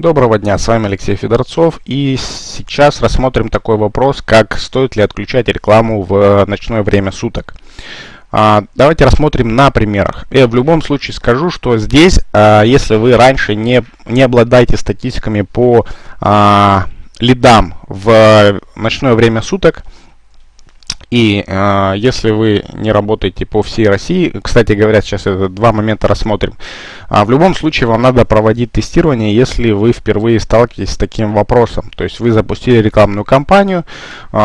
Доброго дня, с вами Алексей Федорцов и сейчас рассмотрим такой вопрос, как стоит ли отключать рекламу в ночное время суток. А, давайте рассмотрим на примерах. Я в любом случае скажу, что здесь, а, если вы раньше не, не обладаете статистиками по а, лидам в ночное время суток, и э, если вы не работаете по всей России, кстати говоря, сейчас это два момента рассмотрим. А в любом случае вам надо проводить тестирование, если вы впервые сталкиваетесь с таким вопросом. То есть вы запустили рекламную кампанию, э,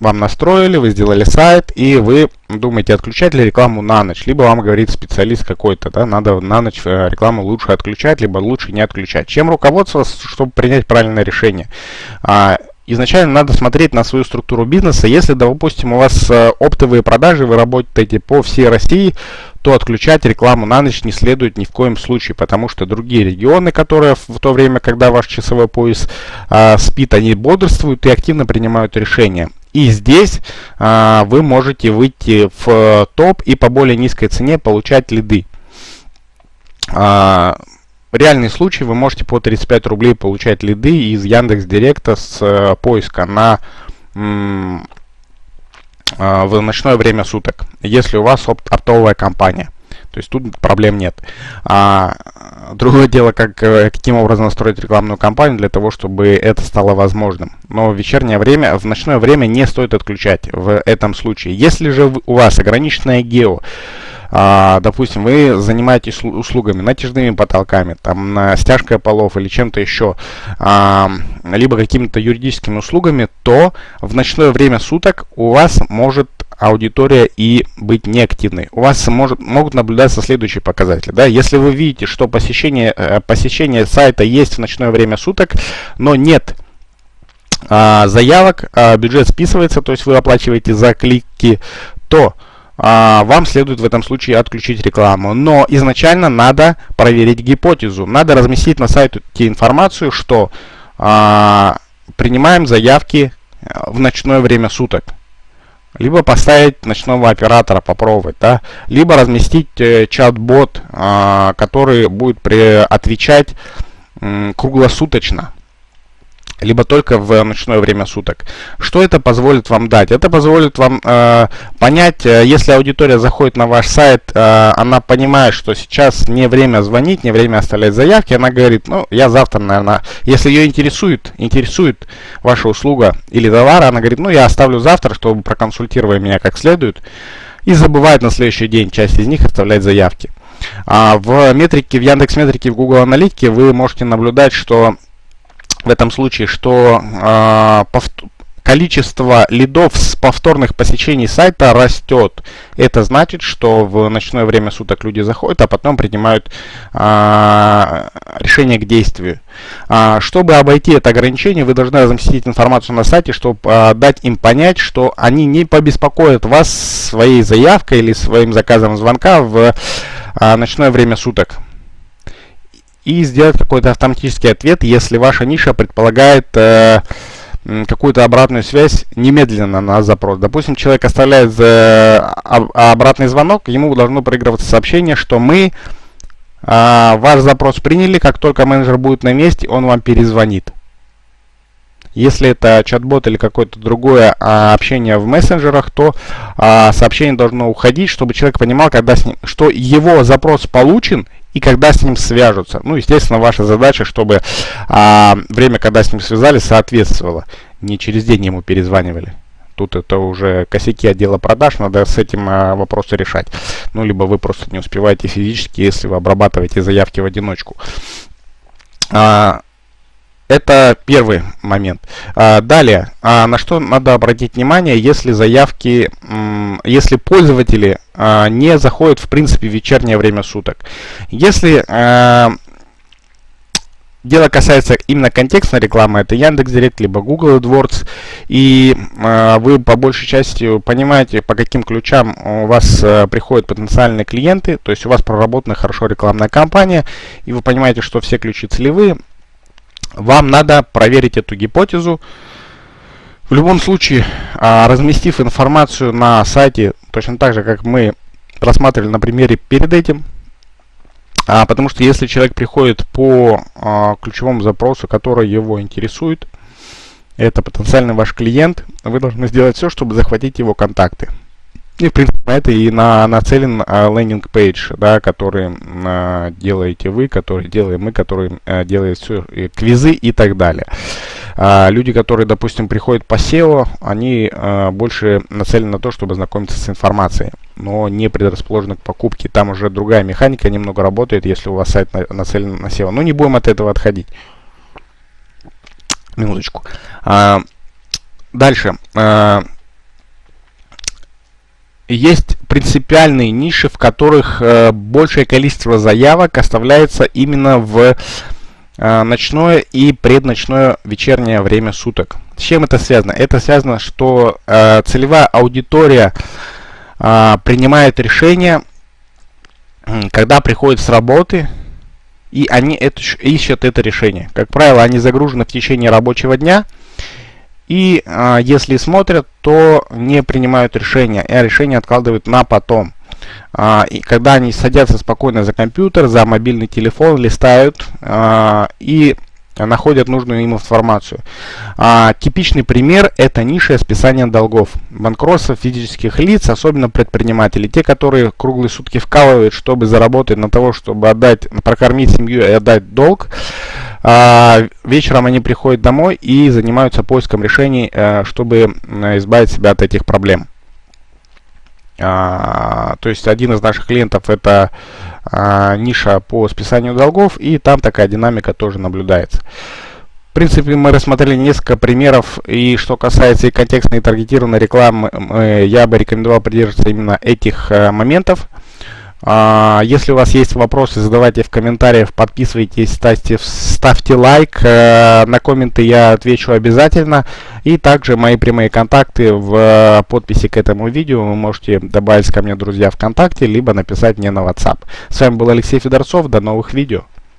вам настроили, вы сделали сайт, и вы думаете, отключать ли рекламу на ночь. Либо вам говорит специалист какой-то, да, надо на ночь э, рекламу лучше отключать, либо лучше не отключать. Чем руководствоваться, чтобы принять правильное решение? Изначально надо смотреть на свою структуру бизнеса. Если, допустим, у вас э, оптовые продажи, вы работаете по всей России, то отключать рекламу на ночь не следует ни в коем случае, потому что другие регионы, которые в то время, когда ваш часовой пояс а, спит, они бодрствуют и активно принимают решения. И здесь а, вы можете выйти в э, топ и по более низкой цене получать лиды. А, реальный случай, вы можете по 35 рублей получать лиды из Яндекс Директа с э, поиска на э, в ночное время суток, если у вас оп оптовая компания. То есть тут проблем нет. А, другое дело, как, э, каким образом настроить рекламную кампанию для того, чтобы это стало возможным. Но в вечернее время, в ночное время не стоит отключать в этом случае. Если же у вас ограниченное гео, а, допустим, вы занимаетесь услугами натяжными потолками, там, стяжкой полов или чем-то еще, а, либо какими-то юридическими услугами, то в ночное время суток у вас может аудитория и быть неактивной. У вас может, могут наблюдаться следующие показатели. Да? Если вы видите, что посещение, э, посещение сайта есть в ночное время суток, но нет а, заявок, а, бюджет списывается, то есть вы оплачиваете за клики, то вам следует в этом случае отключить рекламу. Но изначально надо проверить гипотезу. Надо разместить на сайте информацию, что а, принимаем заявки э, в ночное время суток. Либо поставить ночного оператора попробовать, да? либо разместить э, чат-бот, э, который будет при, отвечать э, круглосуточно либо только в ночное время суток. Что это позволит вам дать? Это позволит вам э, понять, э, если аудитория заходит на ваш сайт, э, она понимает, что сейчас не время звонить, не время оставлять заявки, она говорит, ну, я завтра, наверное, если ее интересует, интересует ваша услуга или товар, она говорит, ну, я оставлю завтра, чтобы проконсультировать меня как следует, и забывает на следующий день часть из них оставлять заявки. А в метрике, в Яндекс Метрике, в Google Аналитике вы можете наблюдать, что в этом случае, что э, количество лидов с повторных посещений сайта растет. Это значит, что в ночное время суток люди заходят, а потом принимают а, решение к действию. А, чтобы обойти это ограничение, вы должны разместить информацию на сайте, чтобы а, дать им понять, что они не побеспокоят вас своей заявкой или своим заказом звонка в а, ночное время суток и сделать какой-то автоматический ответ, если ваша ниша предполагает э, какую-то обратную связь немедленно на запрос. Допустим, человек оставляет э, обратный звонок, ему должно проигрываться сообщение, что мы э, ваш запрос приняли, как только менеджер будет на месте, он вам перезвонит. Если это чат-бот или какое-то другое а, общение в мессенджерах, то а, сообщение должно уходить, чтобы человек понимал, когда с ним, что его запрос получен и когда с ним свяжутся. Ну, естественно, ваша задача, чтобы а, время, когда с ним связались, соответствовало. Не через день ему перезванивали. Тут это уже косяки отдела продаж, надо с этим а, вопросы решать. Ну, либо вы просто не успеваете физически, если вы обрабатываете заявки в одиночку. А, это первый момент. А, далее, а, на что надо обратить внимание, если заявки, если пользователи а, не заходят в принципе в вечернее время суток. Если дело касается именно контекстной рекламы, это Яндекс.Директ, либо Google AdWords, и вы по большей части понимаете, по каким ключам у вас приходят потенциальные клиенты, то есть у вас проработана хорошо рекламная кампания, и вы понимаете, что все ключи целевые, вам надо проверить эту гипотезу. В любом случае, а, разместив информацию на сайте, точно так же, как мы рассматривали на примере перед этим, А, потому что если человек приходит по а, ключевому запросу, который его интересует, это потенциальный ваш клиент, вы должны сделать все, чтобы захватить его контакты. И, в принципе, это и на, нацелен а, лендинг-пейдж, да, который а, делаете вы, который делаем мы, который а, делает все, и квизы и так далее. А, люди, которые, допустим, приходят по SEO, они а, больше нацелены на то, чтобы знакомиться с информацией, но не предрасположены к покупке. Там уже другая механика немного работает, если у вас сайт на, нацелен на SEO. Но не будем от этого отходить. Минуточку. А, дальше. А, есть принципиальные ниши, в которых э, большее количество заявок оставляется именно в э, ночное и предночное вечернее время суток. С чем это связано? Это связано, что э, целевая аудитория э, принимает решение, когда приходит с работы, и они это, ищут это решение. Как правило, они загружены в течение рабочего дня, и а, если смотрят, то не принимают решения, а решение откладывают на потом. А, и когда они садятся спокойно за компьютер, за мобильный телефон, листают а, и находят нужную им информацию. А, типичный пример – это ниша списания долгов. Банкротство физических лиц, особенно предприниматели, те, которые круглые сутки вкалывают, чтобы заработать на того, чтобы отдать, прокормить семью и отдать долг, вечером они приходят домой и занимаются поиском решений, э, чтобы избавить себя от этих проблем. А, то есть один из наших клиентов это а, ниша по списанию долгов, и там такая динамика тоже наблюдается. В принципе, мы рассмотрели несколько примеров, и что касается и контекстной и таргетированной рекламы, я бы рекомендовал придерживаться именно этих э, моментов. А, если у вас есть вопросы, задавайте в комментариях, подписывайтесь, ставьте, ставьте лайк. Э, на комменты я отвечу обязательно. И также мои прямые контакты в э, подписи к этому видео. Вы можете добавить ко мне друзья ВКонтакте, либо написать мне на WhatsApp. С вами был Алексей Федорцов. До новых видео.